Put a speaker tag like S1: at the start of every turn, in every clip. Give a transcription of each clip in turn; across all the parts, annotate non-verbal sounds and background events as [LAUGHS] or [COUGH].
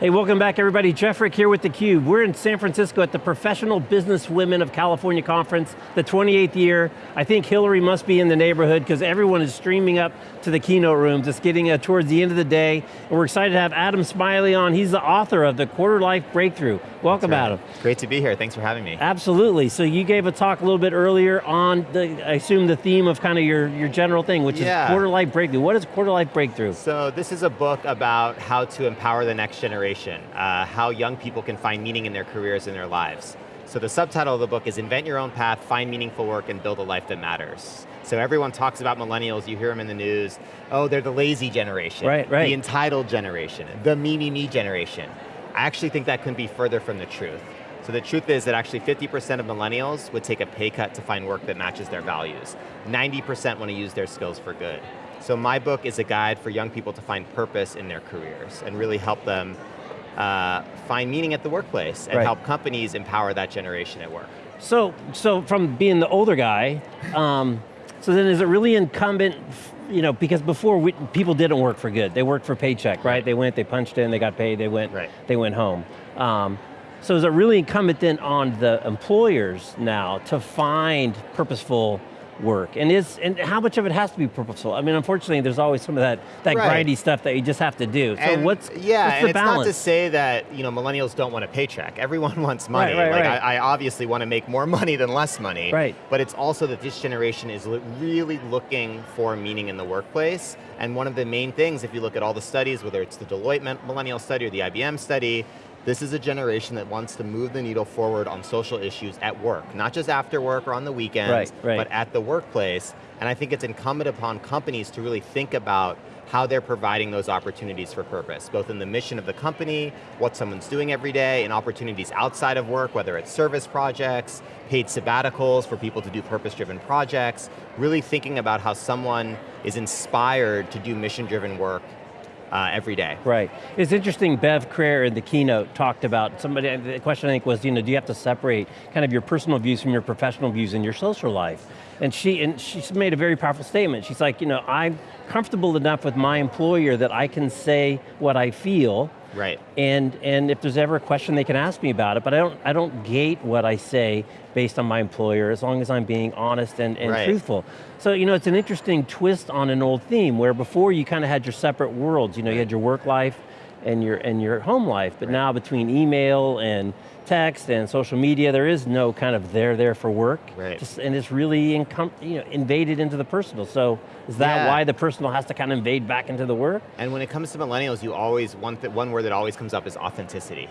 S1: Hey, welcome back everybody. Jeff Frick here with theCUBE. We're in San Francisco at the Professional Business Women of California Conference, the 28th year. I think Hillary must be in the neighborhood because everyone is streaming up to the keynote rooms. It's getting uh, towards the end of the day. And we're excited to have Adam Smiley on. He's the author of The Quarter Life Breakthrough. Welcome, right. Adam.
S2: Great to be here, thanks for having me.
S1: Absolutely, so you gave a talk a little bit earlier on, the, I assume the theme of kind of your, your general thing, which yeah. is Quarter Life Breakthrough. What is Quarter Life Breakthrough?
S2: So this is a book about how to empower the next generation. Uh, how young people can find meaning in their careers and their lives. So the subtitle of the book is Invent Your Own Path, Find Meaningful Work, and Build a Life That Matters. So everyone talks about millennials, you hear them in the news, oh, they're the lazy generation.
S1: Right, right.
S2: The entitled generation, the me, me, me generation. I actually think that couldn't be further from the truth. So the truth is that actually 50% of millennials would take a pay cut to find work that matches their values. 90% want to use their skills for good. So my book is a guide for young people to find purpose in their careers and really help them uh, find meaning at the workplace and right. help companies empower that generation at work.
S1: So, so from being the older guy, um, so then is it really incumbent, you know, because before we, people didn't work for good, they worked for paycheck, right? They went, they punched in, they got paid, they went, right. they went home. Um, so is it really incumbent then on the employers now to find purposeful work? And is and how much of it has to be purposeful? I mean, unfortunately, there's always some of that that right. grindy stuff that you just have to do. So
S2: and
S1: what's
S2: yeah,
S1: what's
S2: and it's
S1: balance?
S2: not to say that you know millennials don't want a paycheck. Everyone [LAUGHS] wants money.
S1: Right, right,
S2: like
S1: right.
S2: I, I, obviously want to make more money than less money.
S1: Right.
S2: But it's also that this generation is really looking for meaning in the workplace. And one of the main things, if you look at all the studies, whether it's the Deloitte Millennial Study or the IBM study, this is a generation that wants to move the needle forward on social issues at work, not just after work or on the weekends,
S1: right, right.
S2: but at the workplace. And I think it's incumbent upon companies to really think about how they're providing those opportunities for purpose, both in the mission of the company, what someone's doing every day, and opportunities outside of work, whether it's service projects, paid sabbaticals for people to do purpose-driven projects, really thinking about how someone is inspired to do mission-driven work uh, every day.
S1: Right. It's interesting, Bev Crair in the keynote talked about, somebody, the question I think was, you know, do you have to separate kind of your personal views from your professional views in your social life? And she, and she made a very powerful statement. She's like, you know, I'm comfortable enough with my employer that I can say what I feel,
S2: Right.
S1: And, and if there's ever a question, they can ask me about it, but I don't, I don't gate what I say based on my employer, as long as I'm being honest and, and right. truthful. So, you know, it's an interesting twist on an old theme, where before you kind of had your separate worlds, you know, you had your work life, and your, and your home life, but right. now between email and text and social media, there is no kind of there there for work,
S2: right.
S1: Just, and it's really you know, invaded into the personal. So is that yeah. why the personal has to kind of invade back into the work?
S2: And when it comes to millennials, you always, one, one word that always comes up is authenticity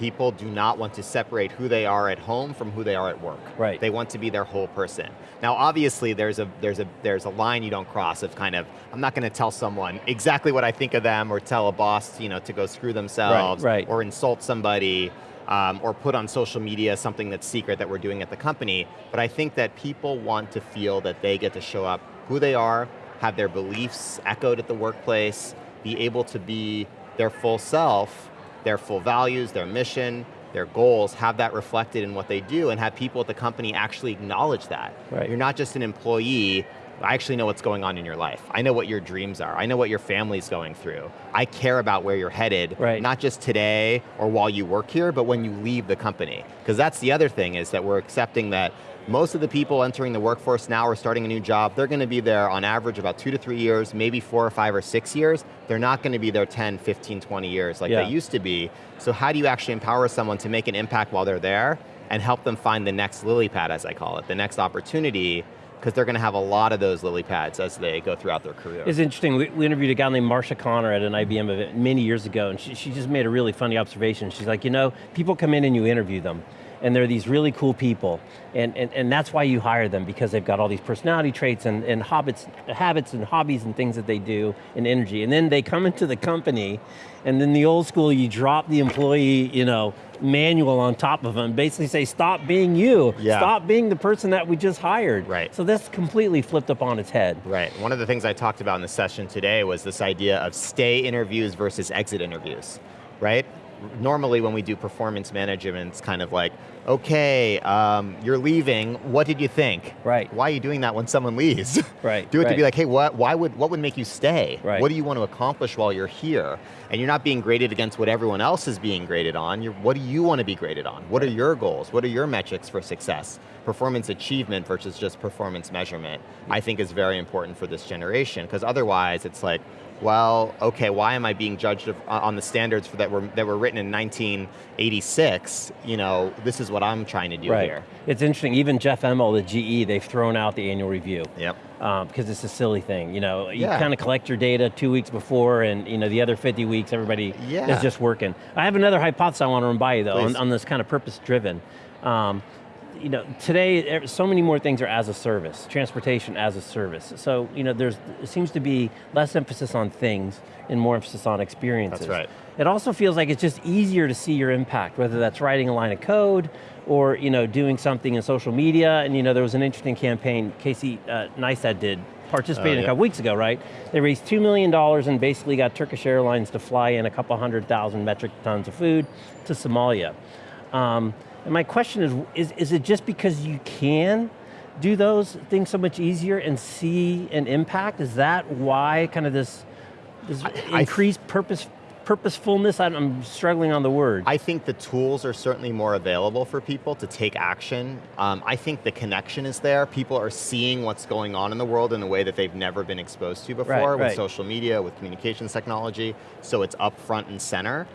S2: people do not want to separate who they are at home from who they are at work.
S1: Right.
S2: They want to be their whole person. Now obviously there's a, there's a, there's a line you don't cross of kind of, I'm not going to tell someone exactly what I think of them or tell a boss you know, to go screw themselves
S1: right, right.
S2: or insult somebody. Um, or put on social media something that's secret that we're doing at the company, but I think that people want to feel that they get to show up who they are, have their beliefs echoed at the workplace, be able to be their full self, their full values, their mission, their goals, have that reflected in what they do and have people at the company actually acknowledge that.
S1: Right.
S2: You're not just an employee, I actually know what's going on in your life. I know what your dreams are. I know what your family's going through. I care about where you're headed,
S1: right.
S2: not just today or while you work here, but when you leave the company. Because that's the other thing is that we're accepting that most of the people entering the workforce now or starting a new job, they're going to be there on average about two to three years, maybe four or five or six years. They're not going to be there 10, 15, 20 years like
S1: yeah.
S2: they used to be. So how do you actually empower someone to make an impact while they're there and help them find the next lily pad, as I call it, the next opportunity because they're going to have a lot of those lily pads as they go throughout their career.
S1: It's interesting, we, we interviewed a guy named Marsha Connor at an IBM event many years ago, and she, she just made a really funny observation. She's like, you know, people come in and you interview them, and they're these really cool people, and, and, and that's why you hire them, because they've got all these personality traits and, and habits, habits and hobbies and things that they do, and energy. And then they come into the company, and then the old school, you drop the employee, you know, manual on top of them, basically say, stop being you.
S2: Yeah.
S1: Stop being the person that we just hired.
S2: Right.
S1: So that's completely flipped up on its head.
S2: Right, one of the things I talked about in the session today was this idea of stay interviews versus exit interviews, right? Normally when we do performance management, it's kind of like, okay, um, you're leaving, what did you think?
S1: Right.
S2: Why are you doing that when someone leaves? [LAUGHS]
S1: Right,
S2: Do it
S1: right.
S2: to be like, hey, what, why would, what would make you stay?
S1: Right.
S2: What do you want to accomplish while you're here? And you're not being graded against what everyone else is being graded on, you're, what do you want to be graded on? What are your goals? What are your metrics for success? Performance achievement versus just performance measurement, I think is very important for this generation, because otherwise it's like, well, okay, why am I being judged of, on the standards for that were that were written in 1986? You know, this is what I'm trying to do
S1: right.
S2: here.
S1: It's interesting, even Jeff Immelt, the GE, they've thrown out the annual review.
S2: Yep.
S1: because it's a silly thing. You know, you
S2: Yeah.
S1: kind of collect your data two weeks before, and you know the other 50 weeks, everybody
S2: Yeah.
S1: is just working. I have another hypothesis I want to run by you though, on, on this kind of purpose-driven. Um, you know, today, so many more things are as a service, transportation as a service. So, you know, there's, it seems to be less emphasis on things and more emphasis on experiences.
S2: That's right.
S1: It also feels like it's just easier to see your impact, whether that's writing a line of code or you know, doing something in social media. And you know, there was an interesting campaign Casey uh, Neistat did, participated
S2: Oh,
S1: a couple weeks ago, right? They raised $2 million and basically got Turkish Airlines to fly in a couple hundred thousand metric tons of food to Somalia. Um, and my question is, is, is it just because you can do those things so much easier and see an impact? Is that why kind of this, this
S2: I-
S1: increased purpose, purposefulness? I'm- struggling on the word.
S2: I think the tools are certainly more available for people to take action. Um, I think the connection is there. People are seeing what's going on in the world in a way that they've never been exposed to before
S1: Right,
S2: with
S1: right.
S2: social media, with communications technology, so it's up front and center.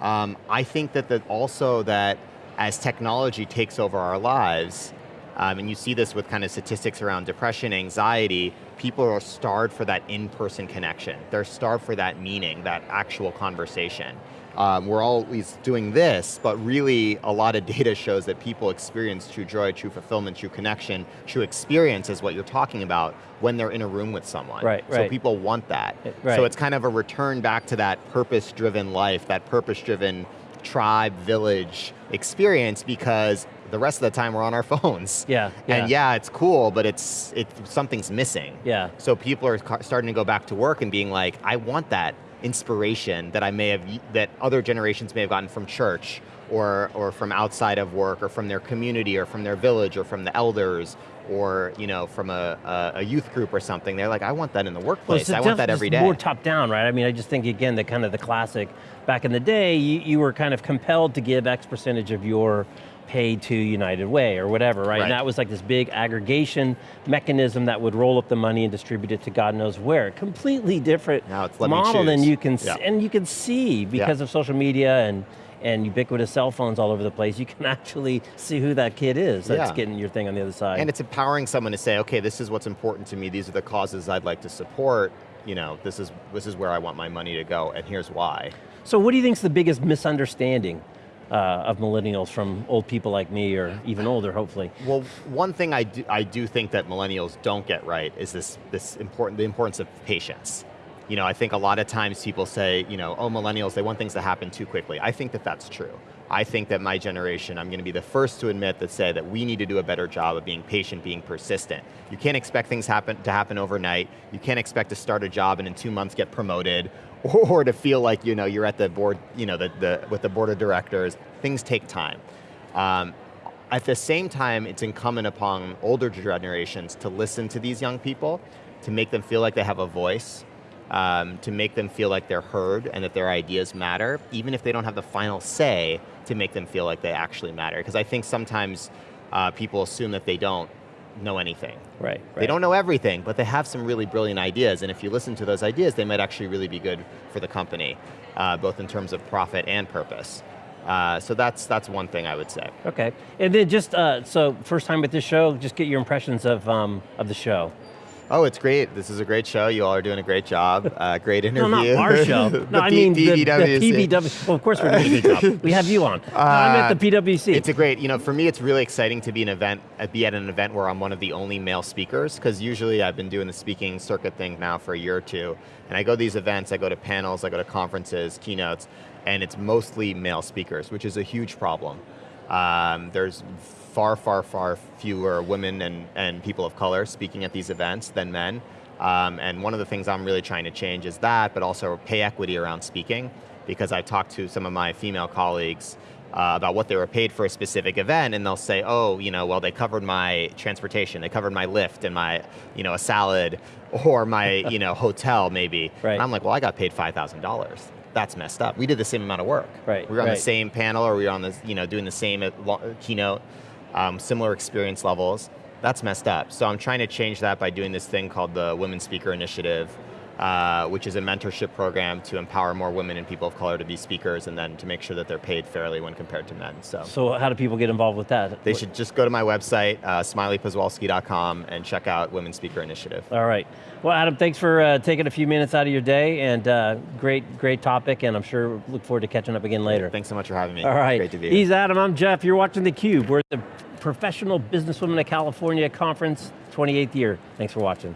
S2: Um, I think that, that also that as technology takes over our lives, um, and you see this with kind of statistics around depression, anxiety, people are starved for that in-person connection. They're starved for that meaning, that actual conversation. Um, we're always doing this, but really a lot of [LAUGHS] data shows that people experience true joy, true fulfillment, true connection, true experience is what you're talking about when they're in a room with someone.
S1: Right,
S2: So
S1: right.
S2: people want that.
S1: Eh, right.
S2: So it's kind of a return back to that purpose-driven life, that purpose-driven tribe, village experience because the rest of the time we're on our [LAUGHS] phones.
S1: Yeah,
S2: And
S1: yeah.
S2: yeah, it's cool, but it's it something's missing.
S1: Yeah.
S2: So people are starting to go back to work and being like, I want that inspiration that I may have that other generations may have gotten from church or or from outside of work or from their community or from their village or from the elders or you know from a, a, a youth group or something. They're like, I want that in the workplace.
S1: it's
S2: I want that every day.
S1: More top down, right? I mean, I just think again that kind of the classic. Back in the day, you, you were kind of compelled to give X percentage of your pay to United Way or whatever, right?
S2: Right.
S1: And that was like this big aggregation mechanism that would roll up the money and distribute it to God knows where. Completely different
S2: Now it's
S1: model than you can,
S2: Yeah.
S1: and you can see because of social media and and ubiquitous cell phones all over the place, you can [LAUGHS] actually see who that kid is that's
S2: Yeah.
S1: getting your thing on the other side.
S2: And it's empowering someone to say, okay, this is what's important to me. These are the causes I'd like to support. You know, this is this is where I want my money to go, and here's why.
S1: So what do you think is the biggest misunderstanding uh, of millennials from old people like me or even older, hopefully?
S2: Well, one thing I do, I do think that millennials don't get right is this this important the importance of patience. You know, I think a lot of times people say, you know, oh, millennials, they want things to happen too quickly. I think that that's true. I think that my generation, I'm going to be the first to admit that say that we need to do a better job of being patient, being persistent. You can't expect things happen to happen overnight. You can't expect to start a job and in two months get promoted, [LAUGHS] or to feel like you know you're at the board, you know, the, the with the board of directors. Things take time. Um, at the same time, it's incumbent upon older generations to listen to these young people, to make them feel like they have a voice, um, to make them feel like they're heard and that their ideas matter, even if they don't have the final say, to make them feel like they actually matter. Because I think sometimes uh, people assume that they don't know anything.
S1: Right,
S2: They don't know everything, but they have some really brilliant ideas, and if you listen to those ideas, they might actually really be good for the company, uh, both in terms of profit and purpose. Uh, so that's that's one thing I would say.
S1: Okay, and then just, uh, so first time at this show, just get your impressions of, um, of the show.
S2: Oh, it's great. This is a great show. You all are doing a great job. Uh, great
S1: No,
S2: interview.
S1: not our show. [LAUGHS] No, I mean the, the
S2: PBWC.
S1: Well, of course we're doing a good job. We have you on. No, I'm at the PWC.
S2: It's a great, you know, for me it's really exciting to be an event, uh, be at an event where I'm one of the only male speakers, because usually I've been doing the speaking circuit thing now for a year or two, and I go to these events, I go to panels, I go to conferences, keynotes, and it's mostly male speakers, which is a huge problem. Um, there's far, far, far fewer women and, and people of color speaking at these events than men. Um, and one of the things I'm really trying to change is that, but also pay equity around speaking, because I've talked to some of my female colleagues uh, about what they were paid for a specific event, and they'll say, oh, you know, well, they covered my transportation, they covered my lift and my, you know, a salad, [LAUGHS] or my, you know, hotel maybe.
S1: Right.
S2: And I'm like, well, I got paid $5,000. That's messed up. We did the same amount of work.
S1: Right,
S2: We were on
S1: right.
S2: the same panel, or we were on the, you know, doing the same keynote, um, similar experience levels. That's messed up. So I'm trying to change that by doing this thing called the Women Speaker Initiative, uh, which is a mentorship program to empower more women and people of color to be speakers, and then to make sure that they're paid fairly when compared to men. So.
S1: So how do people get involved with that?
S2: They should just go to my website, uh, smileyposwolsky.com, and check out Women's Speaker Initiative.
S1: All right. Well, Adam, thanks for uh, taking a few minutes out of your day, and uh, great, great topic, and I'm sure look forward to catching up again later.
S2: Thanks so much for having me.
S1: All right.
S2: Great to be here.
S1: He's Adam, I'm Jeff. You're watching theCUBE. We're at the Professional Businesswomen of California Conference, 28th year. Thanks for watching.